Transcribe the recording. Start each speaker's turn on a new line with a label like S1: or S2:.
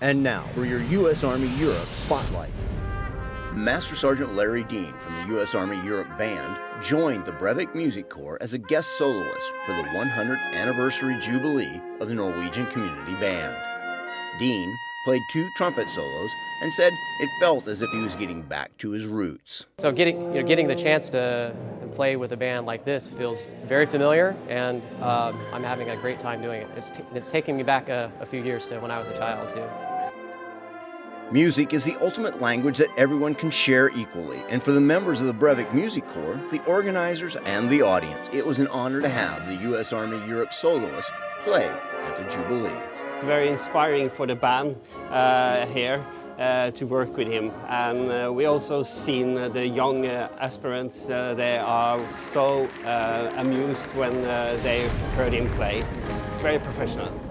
S1: And now for your U.S. Army Europe Spotlight. Master Sergeant Larry Dean from the U.S. Army Europe Band joined the Brevik Music Corps as a guest soloist for the 100th anniversary jubilee of the Norwegian Community Band. Dean played two trumpet solos and said it felt as if he was getting back to his roots.
S2: So getting, you know, getting the chance to, to play with a band like this feels very familiar and um, I'm having a great time doing it. It's, it's taking me back a, a few years to when I was a child too.
S1: Music is the ultimate language that everyone can share equally, and for the members of the Brevik Music Corps, the organizers, and the audience, it was an honor to have the U.S. Army Europe soloist play at the Jubilee.
S3: Very inspiring for the band uh, here uh, to work with him, and uh, we also seen the young uh, aspirants. Uh, they are so uh, amused when they heard him play. It's very professional.